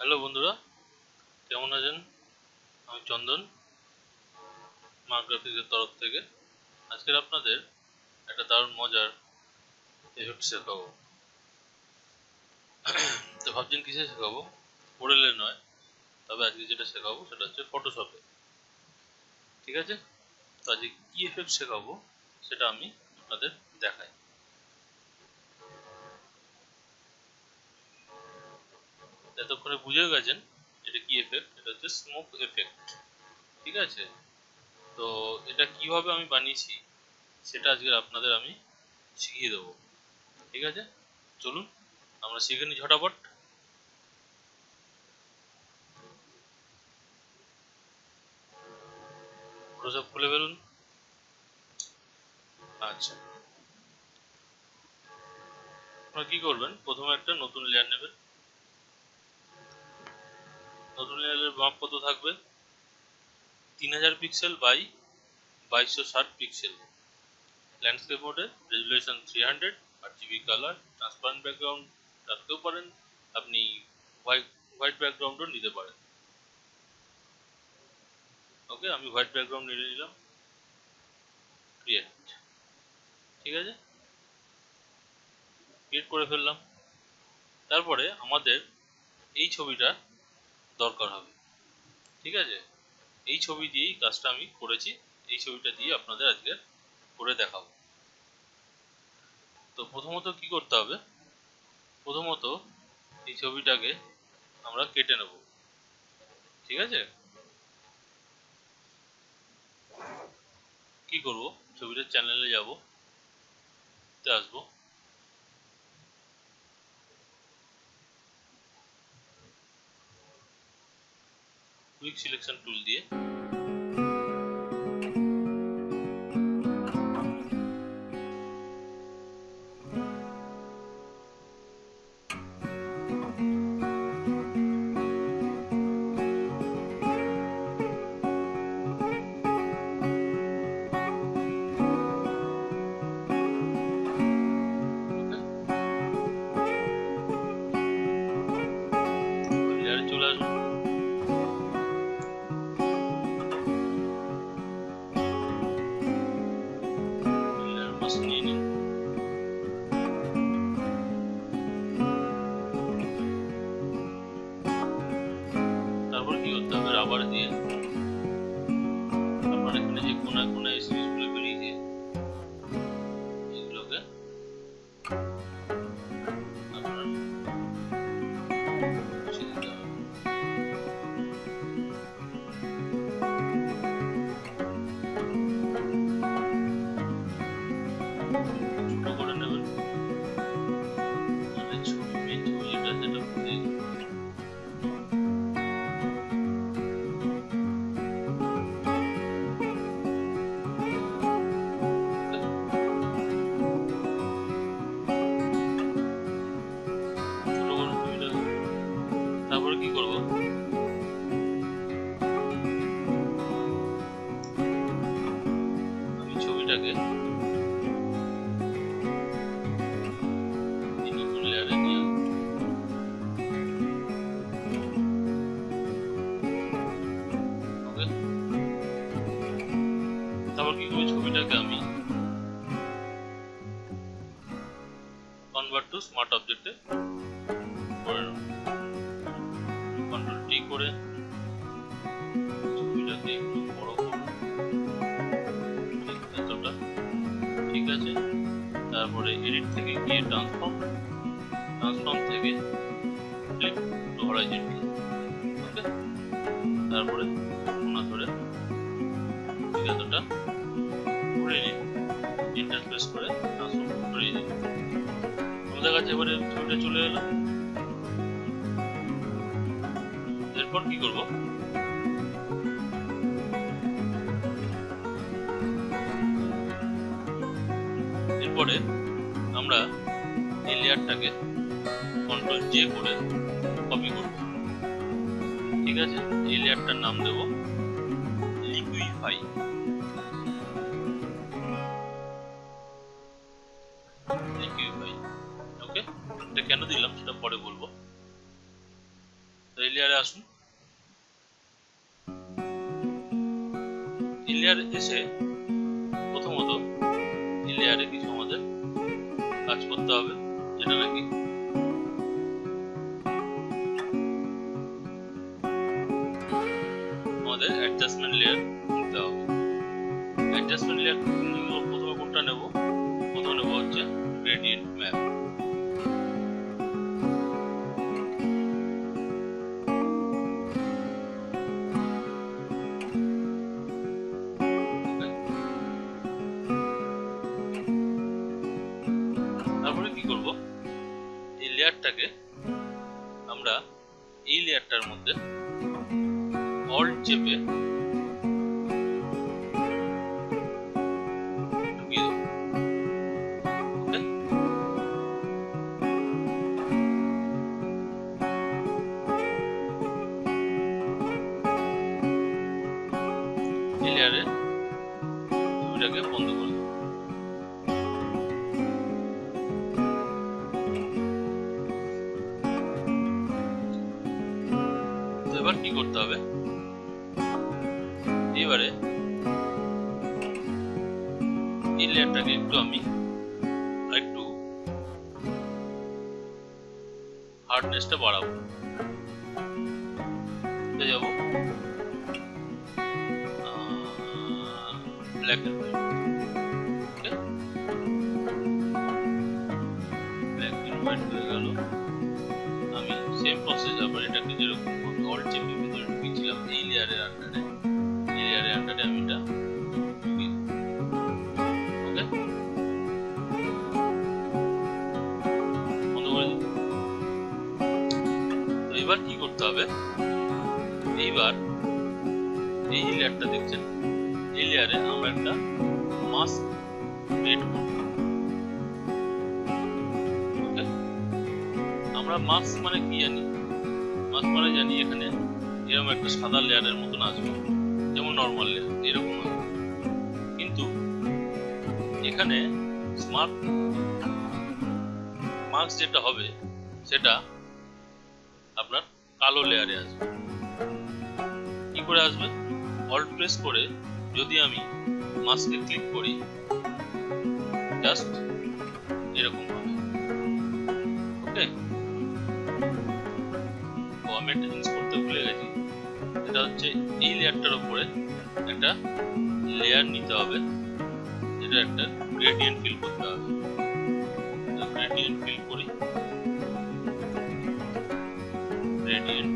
Hello বন্ধুরা, কেমন আছেন? আমি চন্দন মা গ্রাফিক্সের তরফ থেকে। আজকের আপনাদের একটা দারুণ মজার এফেক্ট শেখাবো। তো ভাবছেন কিসে শেখাবো? ওরেলে নয়, তবে আজকে যেটা শেখাবো সেটা হচ্ছে ফটোশপে ঠিক আছে? তো আজকে কী এফেক্ট শেখাবো সেটা আমি আপনাদের দেখাই। এতক্ষণে বুঝে গেছেন এটা কি এফেক্ট এটা হচ্ছে স্মোক এফেক্ট ঠিক আছে? তো এটা কীভাবে আমি বানিয়েছি সেটা আজকে আপনাদের আমি শিখিয়ে দেবো। ঠিক আছে? চলুন, আমরা শিখে নিই ঝটাপট। ফটোশপ খুলে ফেলুন। আচ্ছা। আপনারা কি করবেন? প্রথমে একটা নতুন লেয়ার নেবেন। লেয়ারের মাপ কত থাকবে? তিন হাজার পিক্সেল বাই বাইশশো ষাট পিক্সেল ল্যান্ডস্কেপ মোডে resolution three hundred R GB colour transparent background রাখতেও পারেন। আপনি হোয়াইট হোয়াইট ব্যাকগ্রাউন্ডও নিতে পারেন। ওকে আমি হোয়াইট ব্যাকগ্রাউন্ড নিয়ে নিলাম। ক্রিয়েট ঠিক আছে? ক্রিয়েট করে ফেললাম। তারপরে আমাদের এই ছবিটা দরকার হবে। ঠিক আছে? এই ছবি দিয়েই কাজটা আমি করেছি। এই ছবিটা দিয়ে আপনাদের আজকে করে দেখাবো। তো প্রথমত কি করতে হবে? প্রথমত এই ছবিটাকে আমরা কেটে নেব। ঠিক আছে? কি করব? ছবিটার চ্যানেলে যাব। তে আসব। क्विक सिलेक्शन टूल दिए। কি করতে হবে রাবার দিয়ে তারপরে এডিট থেকে গিয়ে ট্রান্সফর্ম ট্রান্সফর্ম থেকে ফ্লিপ টু হরাইজন্টাল ওকে তারপরে কোনা ধরে এতটা ঘুরে নিন ইন্টারফেস করে ট্রান্সফর্ম করিয়ে দিন আমাদের কাছে এবারে ছবিটা চলে এলো। এরপর কি করব? জে করে কপি করব। ঠিক আছে? এই লেয়ারটার নাম দেব লিকুইফাই। লিকুইফাই। ওকে? এটা কেন দিলাম? সেটা পরে বলব। তো এই লেয়ারে আসুন। এই লেয়ারে এসে প্রথমত এই লেয়ারে কিছু আমাদের কাজ করতে হবে, যেটা নাকি কোনটা নেব? ছবিটাকে বন্ধ করে তো এবার কি করতে হবে? এবারে এই লেয়ারটাকে একটু আমি একটু হার্ডনেসটা বাড়াবো। যাব? ব্ল্যাক ঢুকিয়েছিলাম আন্ডারে এই আন্ডারে আমি এটা ওকে বন্ধ করে এবার কি করতে হবে? এইবার এই যে লেয়ারটা দেখছেন? এই লেয়ারে আমরা একটা মাস্ক ক্রিয়েট করব। আমরা মাস্ক মানে কি জানি? মাস্ক মানে জানি এখানে এরকম একটা সাদা লেয়ারের মতন আসবে। যেমন নর্মাল লেয়ার এরকম কিন্তু এখানে স্মার্ট মাস্ক যেটা হবে, সেটা আপনার কালো লেয়ারে আসবে। কি করে আসবে? অল্ট প্রেস করে যদি আমি মাস্কে ক্লিক করি জাস্ট এরকম হবে। ওকে ও আমি জিনিস করতে ভুলে গেছি। এটা হচ্ছে এই লেয়ারটার উপরে একটা লেয়ার নিতে হবে, যেটা একটা গ্রেডিয়েন্ট ফিল করতে হবে। গ্রেডিয়েন্ট ফিল করি। গ্রেডিয়েন্ট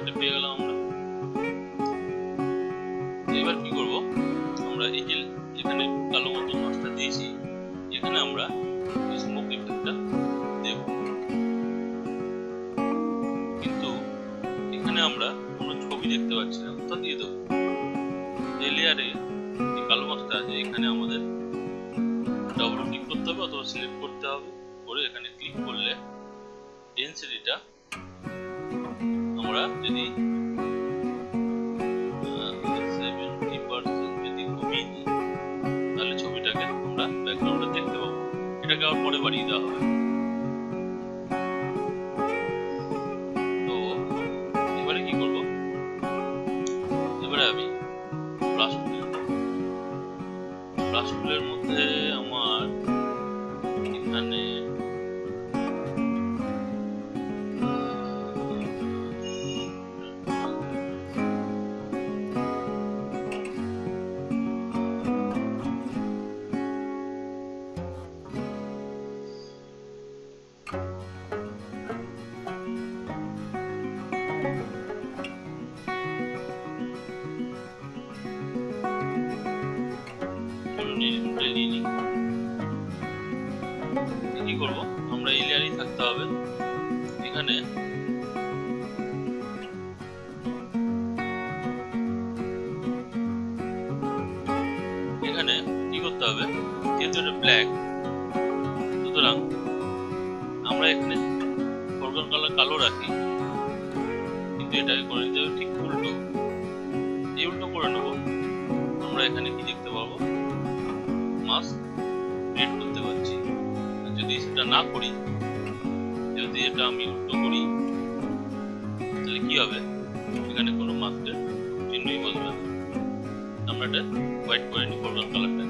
লেয়ারটা পেয়ে গেলাম আমরা। এবার কি করব? আমরা এই যে এখানে কালো মতো মাছটা দিয়েছি, এখানে আমরা স্মোক ইফেক্টটা দেব। কিন্তু এখানে আমরা কোনো ছবি দেখতে পাচ্ছি না কোথা দিয়ে দেবো। এই লেয়ারে যে কালো মাছটা আছে, এখানে আমাদের ডাবল ক্লিক করতে হবে অথবা সিলেক্ট করতে হবে। করে এখানে ক্লিক করলে ডেন্সিটিটা আমরা যদি যদি কমিয়ে দিই, তাহলে ছবিটাকে আমরা ব্যাকগ্রাউন্ডে দেখতে পাবো। এটাকে আবার পরে বাড়িয়ে দেওয়া হবে। এই নিয়ে নিই। কি করব? আমরা এই লেয়ারেই থাকতে হবে। এখানে এখানে কোনো মাস্কের চিহ্নই বসবে আমরা এটা হোয়াইট করে নিই ফরগ্রাউন্ড কালারটা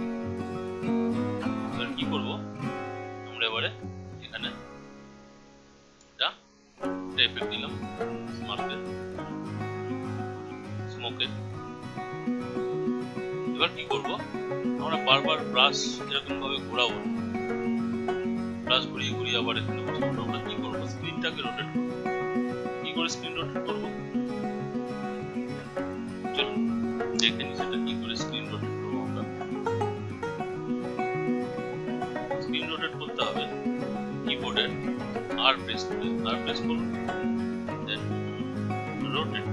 এবার কি করব? আমরা এবারে এখানে এটা এফেক্ট দিলাম মার্কের স্মোকের এবার কি করব? আমরা বারবার ব্রাশ এরকম ভাবে ঘোরাবো ব্রাশ ঘুরিয়ে ঘুরিয়ে আবার এখানে আমরা কি করব? স্ক্রিনটাকে রোটেট করব। কি করে স্ক্রিন রোটেট করব? আর প্রেস করে আর প্রেস করুন দেন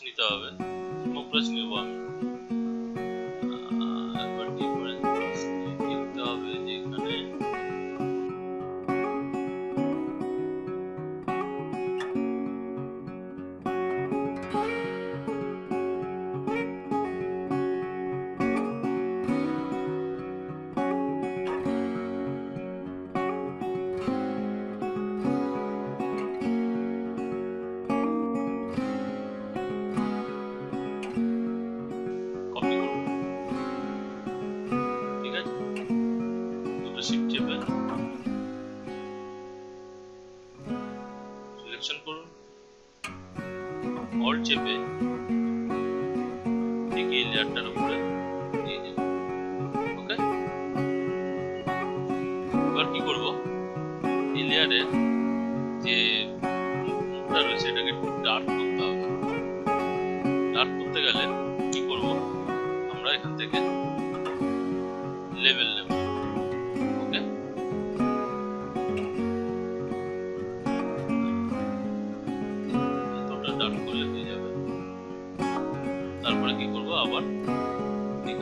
নিতে হবে। স্মোক চেপে ঠিক লেয়ারটার উপরে ওকে এবার কি করব? এই লেয়ারে যে রয়েছে এটাকে ডার্ক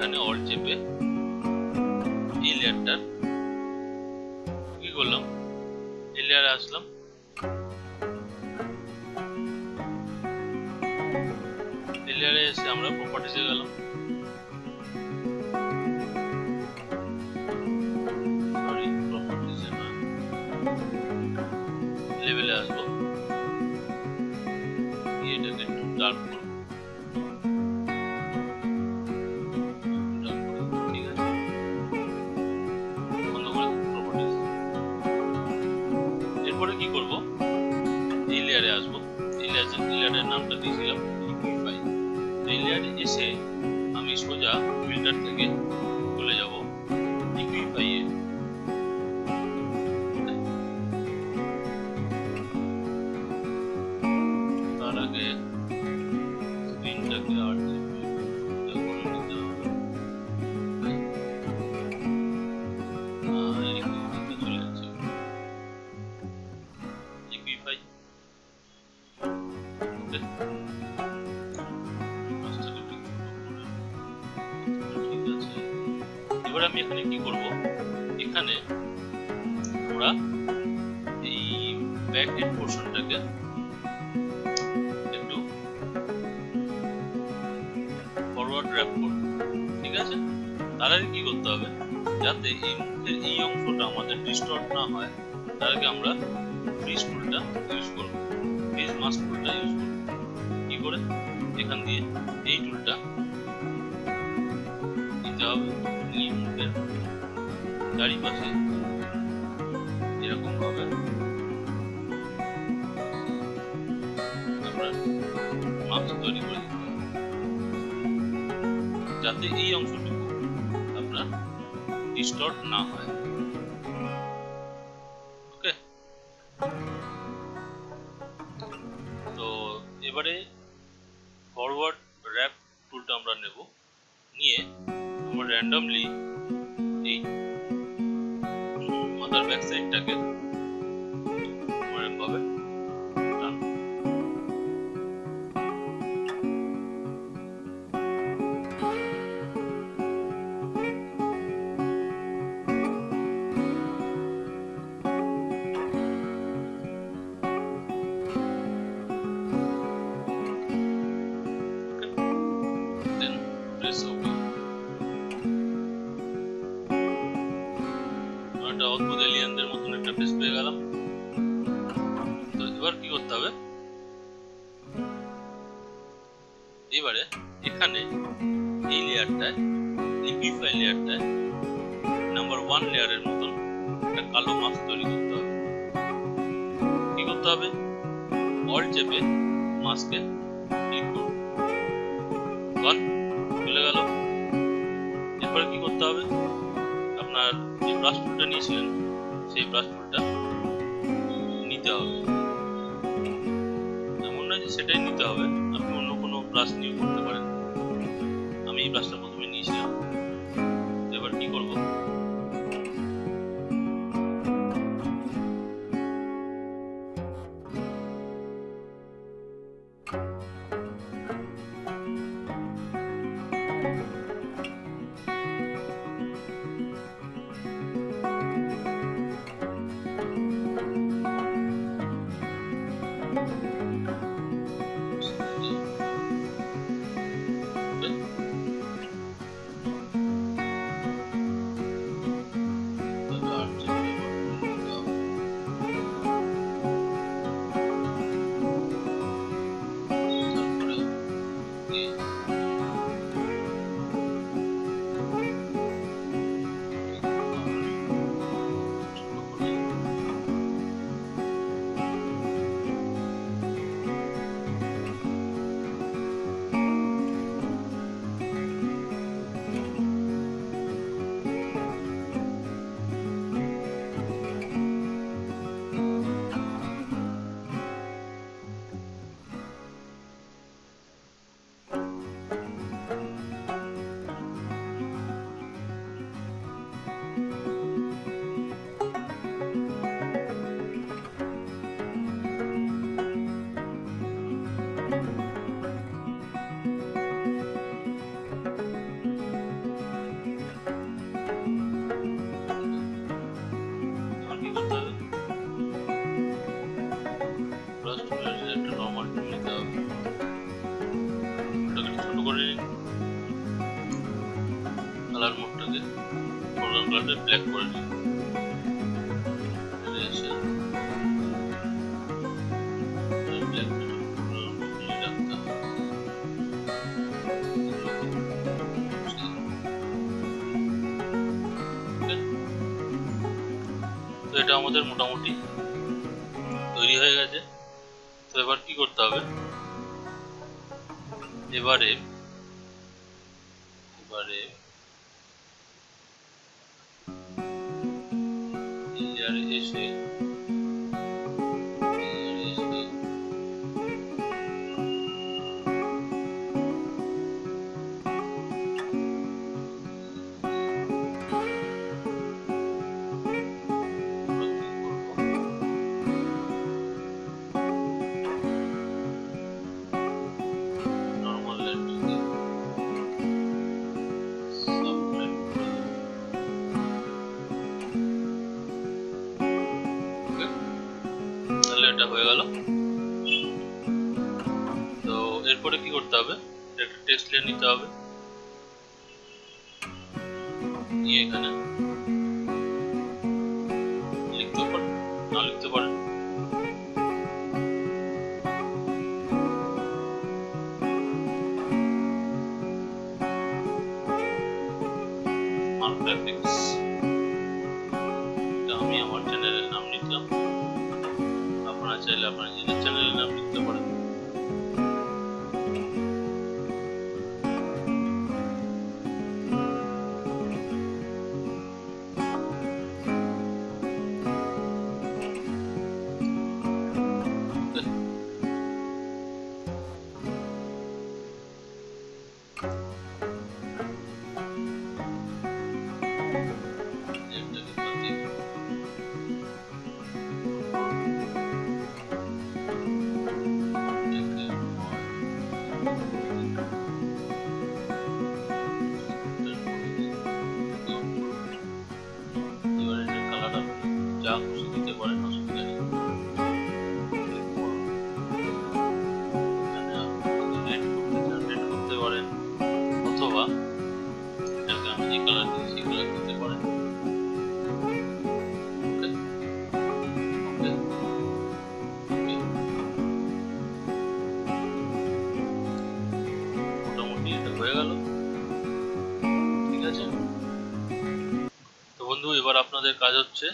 এখানে অল চেপে এই লেয়ারটার কি করলাম? এই লেয়ারে আসলাম। এই লেয়ারে এসে আমরা প্রপার্টিসে গেলাম। লেভেলে আসব। এটাকে একটু ডার্ক নামটা দিয়েছিলাম লিকুইফাই এই লেয়ারে এসে আমি সোজা ফিল্টার থেকে ঠিক আছে? তার আগে করতে হবে? যাতে এই মুখের এই অংশটা আমাদের ডিস্টর্ট না হয় তার আমরা ইউজ করব। ফ্রিজ করে? এখান দিয়ে এই টুলটা দিতে হবে। চারিপাশে এরকম ভাবে আমরা তৈরি করে যাতে এই অংশটুকু আপনার ডিস্টর্ট না হয়। ওকে তো এবারে ফরওয়ার্ড র্যাপ টুলটা আমরা নেব। নিয়ে আমরা র্যান্ডমলি এই মাথার ব্যাক সাইডটাকে এরকমভাবে এলিয়েনদের মতন একটা ফেস পেয়ে গেলাম তো এবার কি করতে হবে এবারে এখানে এই লেয়ারটায় লিকুইফাই লেয়ারটায় নাম্বার ওয়ান লেয়ারের মতন একটা কালো মাস্ক তৈরি করতে হবে কি করতে হবে অল চেপে মাস্কে ক্লিক চলে গেল এরপরে কি করতে হবে আপনার যে ব্রাশ টুলটা নিয়েছিলেন সেই প্রশ্নটা নিতে হবে। এমন নয় যে সেটাই নিতে হবে, আপনি অন্য কোনো ব্রাশ নিয়ে করতে পারেন। আমি এই ব্রাশটা প্রথমে নিয়েছিলাম। ব্ল্যাক করে? তো এটা আমাদের মোটামুটি তৈরি হয়ে গেছে তো এবার কি করতে হবে এবারে is this? নিতে হবে। যা খুশি দিতে পারেন, অসুবিধা নেই। করতে পারেন মোটামুটি হয়ে গেল। ঠিক আছে? তো বন্ধু, এবার আপনাদের কাজ হচ্ছে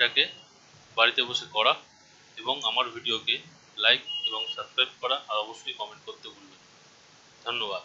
এটাকে বাড়িতে বসে করা এবং আমার ভিডিওকে লাইক এবং সাবস্ক্রাইব করা আর অবশ্যই কমেন্ট করতে ভুলবেন। ধন্যবাদ